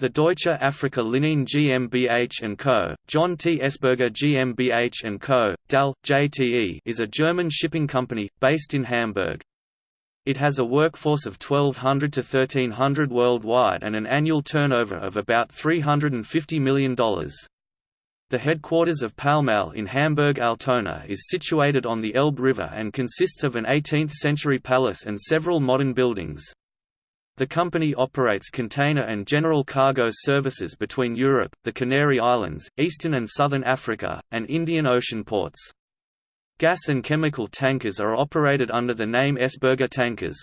The Deutsche Afrika Linien GmbH & Co., John T. Essberger GmbH & Co., DAL, JTE is a German shipping company, based in Hamburg. It has a workforce of 1,200 to 1,300 worldwide and an annual turnover of about $350 million. The headquarters of Palmaille in Hamburg-Altona is situated on the Elbe River and consists of an 18th-century palace and several modern buildings. The company operates container and general cargo services between Europe, the Canary Islands, eastern and southern Africa, and Indian Ocean ports. Gas and chemical tankers are operated under the name Essberger Tankers.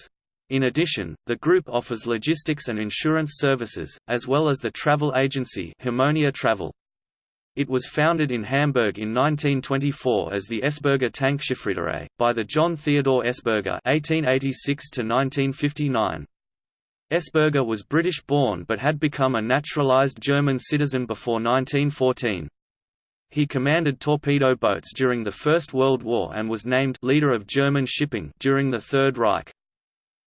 In addition, the group offers logistics and insurance services, as well as the travel agency Harmonia Travel. It was founded in Hamburg in 1924 as the Essberger Tankschiffreederei, by the John Theodore Essberger (1886–1959). Essberger was British-born but had become a naturalised German citizen before 1914. He commanded torpedo boats during the First World War and was named «leader of German shipping» during the Third Reich.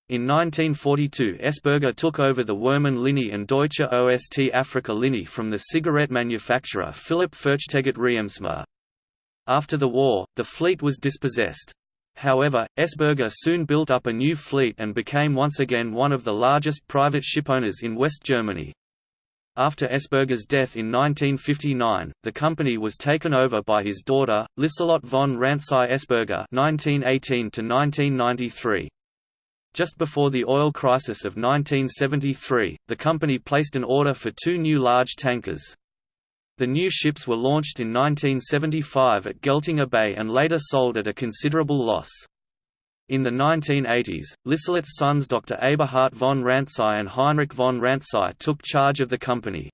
In 1942 Essberger took over the Woermann Linie and Deutsche Ost Afrika Linie from the cigarette manufacturer Philipp Fürchtegott Reemtsma. After the war, the fleet was dispossessed. However, Essberger soon built up a new fleet and became once again one of the largest private shipowners in West Germany. After Essberger's death in 1959, the company was taken over by his daughter, Liselotte von Rantzau-Essberger (1918–1993). Just before the oil crisis of 1973, the company placed an order for two new large tankers. The new ships were launched in 1975 at Geltinger Bay and later sold at a considerable loss. In the 1980s, Lieselotte's sons Dr. Eberhard von Rantzau and Heinrich von Rantzau took charge of the company.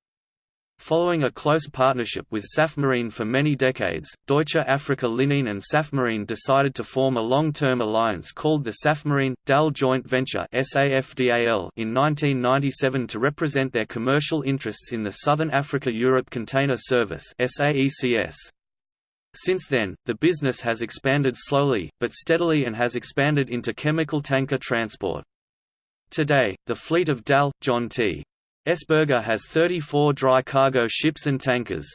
Following a close partnership with Safmarine for many decades, Deutsche Afrika Linien and Safmarine decided to form a long-term alliance called the Safmarine-DAL Joint Venture in 1997 to represent their commercial interests in the Southern Africa-Europe Container Service Since then, the business has expanded slowly, but steadily and has expanded into chemical tanker transport. Today, the fleet of DAL, John T. Essberger has 34 dry cargo ships and tankers.